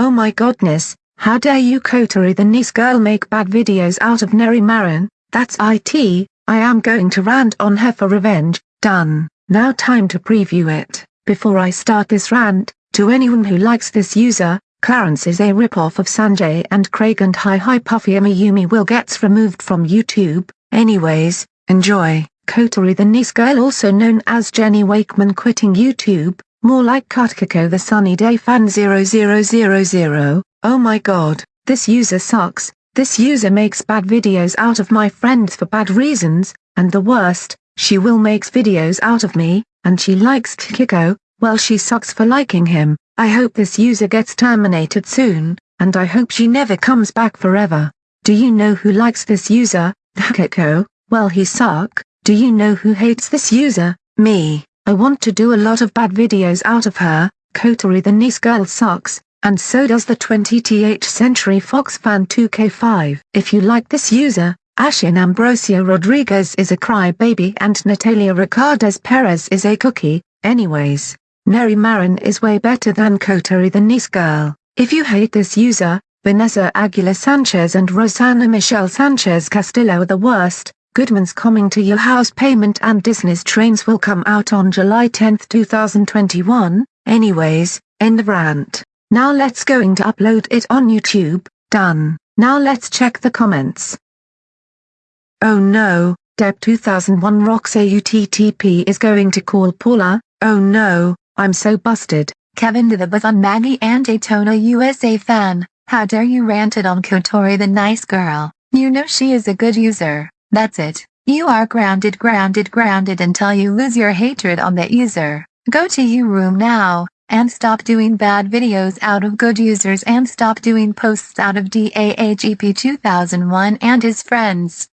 Oh my godness, how dare you Kotori the nice girl make bad videos out of Neri Marin, that's IT, I am going to rant on her for revenge, done, now time to preview it, before I start this rant, to anyone who likes this user, Clarence is a ripoff of Sanjay and Craig and Hi Hi Puffy Yumi will gets removed from YouTube, anyways, enjoy. Kotori the nice girl also known as Jenny Wakeman quitting YouTube, more like Kutkiko the sunny day fan 0000, oh my god, this user sucks, this user makes bad videos out of my friends for bad reasons, and the worst, she will makes videos out of me, and she likes Kiko, well she sucks for liking him, I hope this user gets terminated soon, and I hope she never comes back forever. Do you know who likes this user, Kiko, well he suck. Do you know who hates this user? Me. I want to do a lot of bad videos out of her, Kotori the nice girl sucks, and so does the 20th Century Fox fan 2K5. If you like this user, Ashin Ambrosio Rodriguez is a crybaby and Natalia Ricardes Perez is a cookie, anyways. Neri Marin is way better than Kotori the nice girl. If you hate this user, Vanessa Aguilar Sanchez and Rosana Michelle Sanchez Castillo are the worst, Goodman's Coming to Your House Payment and Disney's Trains will come out on July 10, 2021, anyways, end of rant. Now let's going to upload it on YouTube, done. Now let's check the comments. Oh no, Deb 2001 rocks AUTTP is going to call Paula, oh no, I'm so busted. Kevin to the Bathon Maggie and Daytona USA fan, how dare you ranted on Kotori the nice girl, you know she is a good user. That's it. You are grounded grounded grounded until you lose your hatred on the user. Go to your room now, and stop doing bad videos out of good users and stop doing posts out of DAHEP 2001 and his friends.